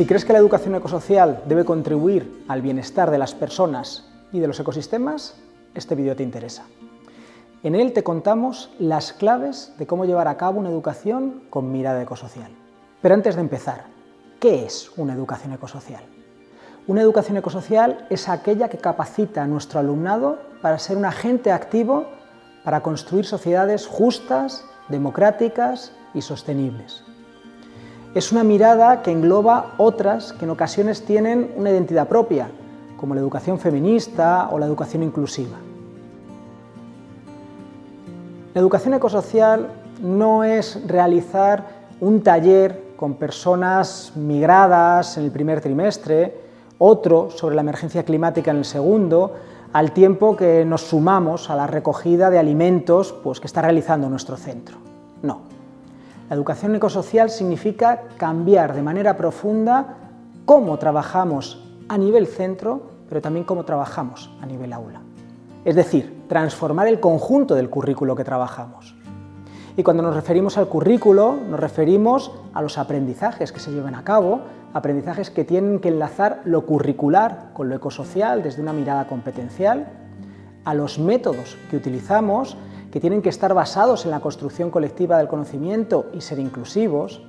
Si crees que la educación ecosocial debe contribuir al bienestar de las personas y de los ecosistemas, este vídeo te interesa. En él te contamos las claves de cómo llevar a cabo una educación con mirada ecosocial. Pero antes de empezar, ¿qué es una educación ecosocial? Una educación ecosocial es aquella que capacita a nuestro alumnado para ser un agente activo para construir sociedades justas, democráticas y sostenibles. Es una mirada que engloba otras que en ocasiones tienen una identidad propia, como la educación feminista o la educación inclusiva. La educación ecosocial no es realizar un taller con personas migradas en el primer trimestre, otro sobre la emergencia climática en el segundo, al tiempo que nos sumamos a la recogida de alimentos pues, que está realizando nuestro centro. No, la educación ecosocial significa cambiar de manera profunda cómo trabajamos a nivel centro, pero también cómo trabajamos a nivel aula. Es decir, transformar el conjunto del currículo que trabajamos. Y cuando nos referimos al currículo, nos referimos a los aprendizajes que se llevan a cabo, aprendizajes que tienen que enlazar lo curricular con lo ecosocial desde una mirada competencial, a los métodos que utilizamos que tienen que estar basados en la construcción colectiva del conocimiento y ser inclusivos,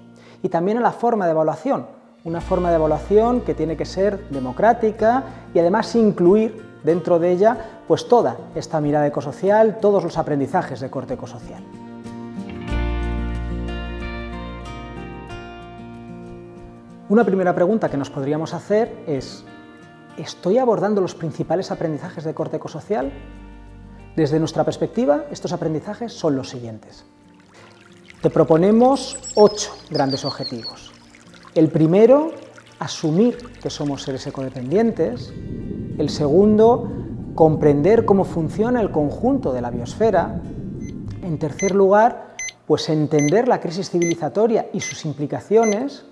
y también a la forma de evaluación, una forma de evaluación que tiene que ser democrática y además incluir dentro de ella pues toda esta mirada ecosocial, todos los aprendizajes de corte ecosocial. Una primera pregunta que nos podríamos hacer es ¿Estoy abordando los principales aprendizajes de corte ecosocial? Desde nuestra perspectiva, estos aprendizajes son los siguientes. Te proponemos ocho grandes objetivos. El primero, asumir que somos seres ecodependientes. El segundo, comprender cómo funciona el conjunto de la biosfera. En tercer lugar, pues entender la crisis civilizatoria y sus implicaciones,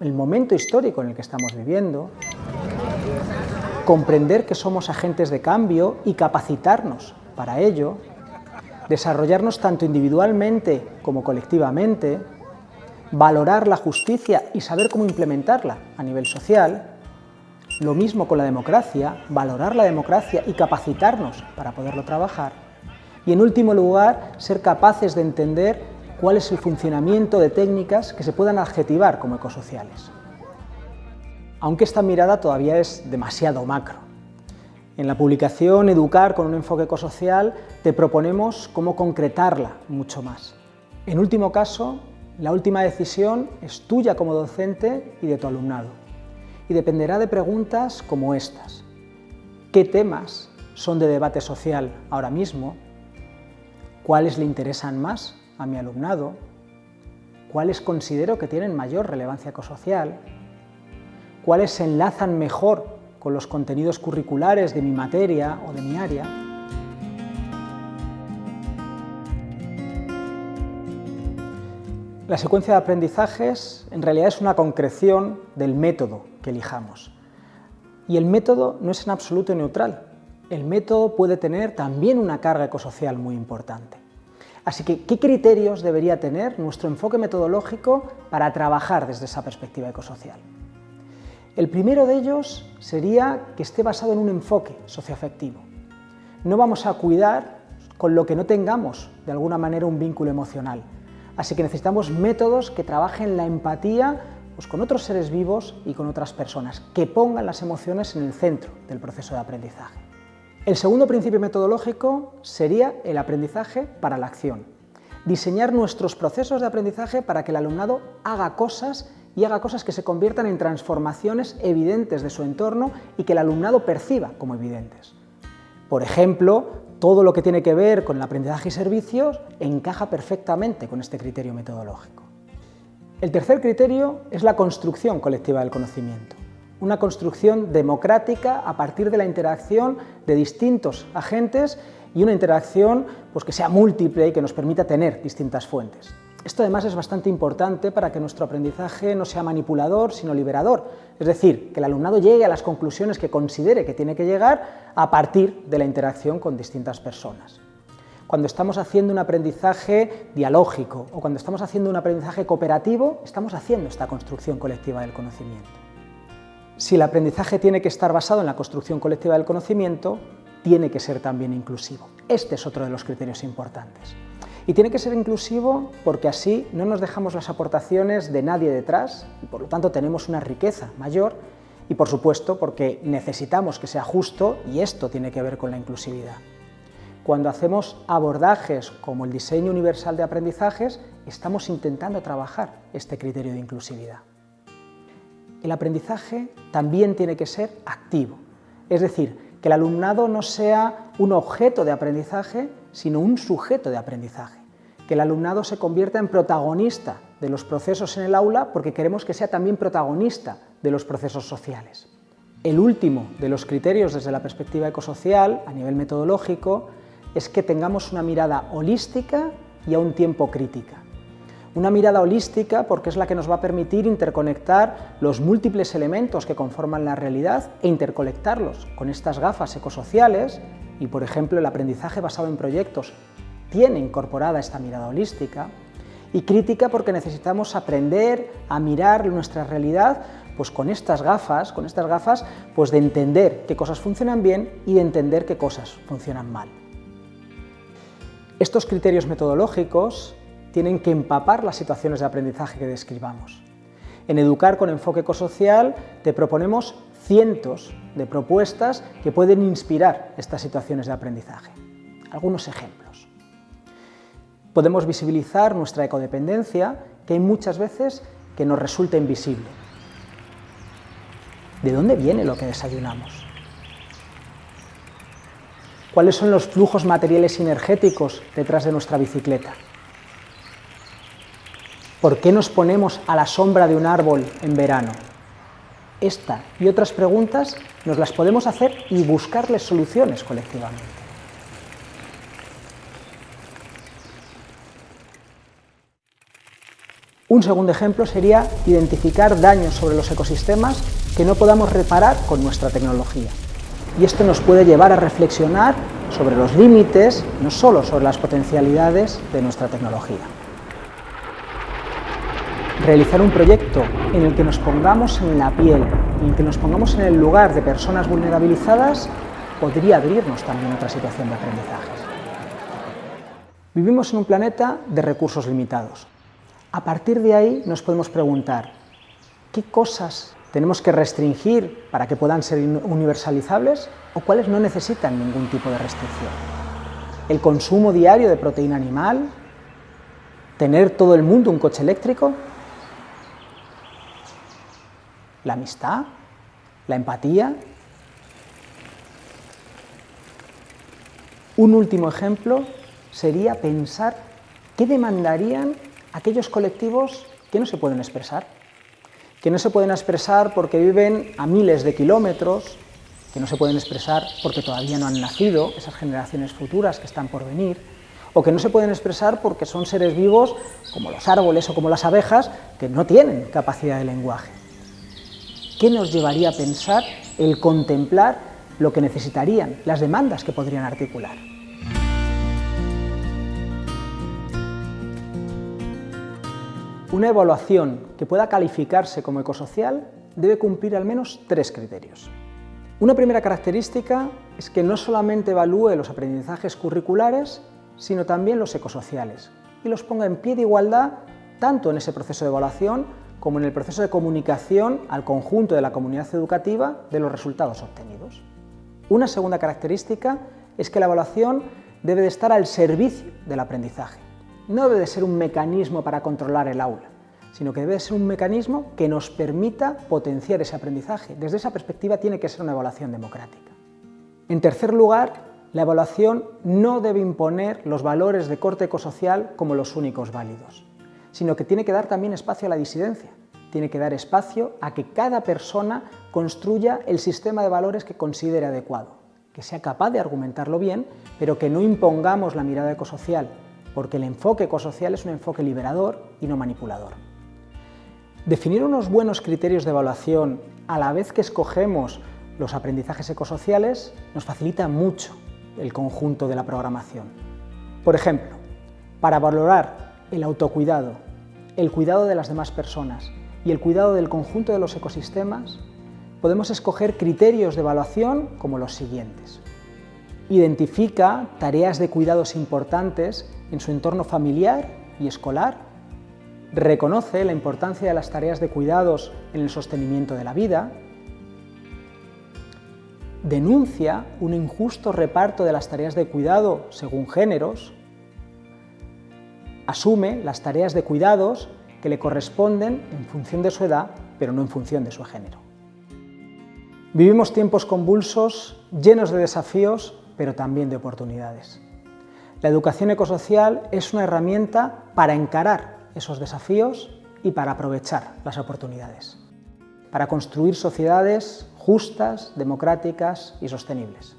el momento histórico en el que estamos viviendo. Comprender que somos agentes de cambio y capacitarnos para ello, desarrollarnos tanto individualmente como colectivamente, valorar la justicia y saber cómo implementarla a nivel social, lo mismo con la democracia, valorar la democracia y capacitarnos para poderlo trabajar, y en último lugar, ser capaces de entender cuál es el funcionamiento de técnicas que se puedan adjetivar como ecosociales. Aunque esta mirada todavía es demasiado macro, en la publicación Educar con un enfoque ecosocial te proponemos cómo concretarla mucho más. En último caso, la última decisión es tuya como docente y de tu alumnado. Y dependerá de preguntas como estas. ¿Qué temas son de debate social ahora mismo? ¿Cuáles le interesan más a mi alumnado? ¿Cuáles considero que tienen mayor relevancia ecosocial? ¿Cuáles se enlazan mejor con los contenidos curriculares de mi materia o de mi área. La secuencia de aprendizajes en realidad es una concreción del método que elijamos. Y el método no es en absoluto neutral. El método puede tener también una carga ecosocial muy importante. Así que, ¿qué criterios debería tener nuestro enfoque metodológico para trabajar desde esa perspectiva ecosocial? El primero de ellos sería que esté basado en un enfoque socioafectivo. No vamos a cuidar con lo que no tengamos de alguna manera un vínculo emocional. Así que necesitamos métodos que trabajen la empatía pues, con otros seres vivos y con otras personas, que pongan las emociones en el centro del proceso de aprendizaje. El segundo principio metodológico sería el aprendizaje para la acción. Diseñar nuestros procesos de aprendizaje para que el alumnado haga cosas y haga cosas que se conviertan en transformaciones evidentes de su entorno y que el alumnado perciba como evidentes. Por ejemplo, todo lo que tiene que ver con el aprendizaje y servicios encaja perfectamente con este criterio metodológico. El tercer criterio es la construcción colectiva del conocimiento, una construcción democrática a partir de la interacción de distintos agentes y una interacción pues, que sea múltiple y que nos permita tener distintas fuentes. Esto además es bastante importante para que nuestro aprendizaje no sea manipulador, sino liberador. Es decir, que el alumnado llegue a las conclusiones que considere que tiene que llegar a partir de la interacción con distintas personas. Cuando estamos haciendo un aprendizaje dialógico o cuando estamos haciendo un aprendizaje cooperativo, estamos haciendo esta construcción colectiva del conocimiento. Si el aprendizaje tiene que estar basado en la construcción colectiva del conocimiento, tiene que ser también inclusivo. Este es otro de los criterios importantes. Y tiene que ser inclusivo porque así no nos dejamos las aportaciones de nadie detrás y por lo tanto tenemos una riqueza mayor y por supuesto porque necesitamos que sea justo y esto tiene que ver con la inclusividad. Cuando hacemos abordajes como el diseño universal de aprendizajes, estamos intentando trabajar este criterio de inclusividad. El aprendizaje también tiene que ser activo, es decir, que el alumnado no sea un objeto de aprendizaje, sino un sujeto de aprendizaje, que el alumnado se convierta en protagonista de los procesos en el aula porque queremos que sea también protagonista de los procesos sociales. El último de los criterios desde la perspectiva ecosocial, a nivel metodológico, es que tengamos una mirada holística y a un tiempo crítica. Una mirada holística porque es la que nos va a permitir interconectar los múltiples elementos que conforman la realidad e interconectarlos con estas gafas ecosociales y, por ejemplo, el aprendizaje basado en proyectos tiene incorporada esta mirada holística, y crítica porque necesitamos aprender a mirar nuestra realidad pues con estas gafas, con estas gafas pues de entender qué cosas funcionan bien y de entender qué cosas funcionan mal. Estos criterios metodológicos tienen que empapar las situaciones de aprendizaje que describamos. En Educar con enfoque ecosocial te proponemos cientos de propuestas que pueden inspirar estas situaciones de aprendizaje. Algunos ejemplos. Podemos visibilizar nuestra ecodependencia, que hay muchas veces que nos resulta invisible. ¿De dónde viene lo que desayunamos? ¿Cuáles son los flujos materiales energéticos detrás de nuestra bicicleta? ¿Por qué nos ponemos a la sombra de un árbol en verano? Esta y otras preguntas nos las podemos hacer y buscarles soluciones colectivamente. Un segundo ejemplo sería identificar daños sobre los ecosistemas que no podamos reparar con nuestra tecnología. Y esto nos puede llevar a reflexionar sobre los límites, no solo sobre las potencialidades de nuestra tecnología realizar un proyecto en el que nos pongamos en la piel, en el que nos pongamos en el lugar de personas vulnerabilizadas, podría abrirnos también otra situación de aprendizajes. Vivimos en un planeta de recursos limitados. A partir de ahí nos podemos preguntar, ¿qué cosas tenemos que restringir para que puedan ser universalizables o cuáles no necesitan ningún tipo de restricción? ¿El consumo diario de proteína animal? ¿Tener todo el mundo un coche eléctrico? la amistad, la empatía. Un último ejemplo sería pensar qué demandarían aquellos colectivos que no se pueden expresar, que no se pueden expresar porque viven a miles de kilómetros, que no se pueden expresar porque todavía no han nacido, esas generaciones futuras que están por venir, o que no se pueden expresar porque son seres vivos como los árboles o como las abejas que no tienen capacidad de lenguaje. ¿Qué nos llevaría a pensar el contemplar lo que necesitarían, las demandas que podrían articular? Una evaluación que pueda calificarse como ecosocial debe cumplir al menos tres criterios. Una primera característica es que no solamente evalúe los aprendizajes curriculares, sino también los ecosociales, y los ponga en pie de igualdad tanto en ese proceso de evaluación como en el proceso de comunicación al conjunto de la comunidad educativa de los resultados obtenidos. Una segunda característica es que la evaluación debe de estar al servicio del aprendizaje. No debe de ser un mecanismo para controlar el aula, sino que debe de ser un mecanismo que nos permita potenciar ese aprendizaje. Desde esa perspectiva tiene que ser una evaluación democrática. En tercer lugar, la evaluación no debe imponer los valores de corte ecosocial como los únicos válidos sino que tiene que dar también espacio a la disidencia, tiene que dar espacio a que cada persona construya el sistema de valores que considere adecuado, que sea capaz de argumentarlo bien, pero que no impongamos la mirada ecosocial, porque el enfoque ecosocial es un enfoque liberador y no manipulador. Definir unos buenos criterios de evaluación a la vez que escogemos los aprendizajes ecosociales nos facilita mucho el conjunto de la programación. Por ejemplo, para valorar el autocuidado, el cuidado de las demás personas y el cuidado del conjunto de los ecosistemas, podemos escoger criterios de evaluación como los siguientes. Identifica tareas de cuidados importantes en su entorno familiar y escolar. Reconoce la importancia de las tareas de cuidados en el sostenimiento de la vida. Denuncia un injusto reparto de las tareas de cuidado según géneros. Asume las tareas de cuidados que le corresponden en función de su edad, pero no en función de su género. Vivimos tiempos convulsos, llenos de desafíos, pero también de oportunidades. La educación ecosocial es una herramienta para encarar esos desafíos y para aprovechar las oportunidades, para construir sociedades justas, democráticas y sostenibles.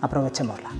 Aprovechémosla.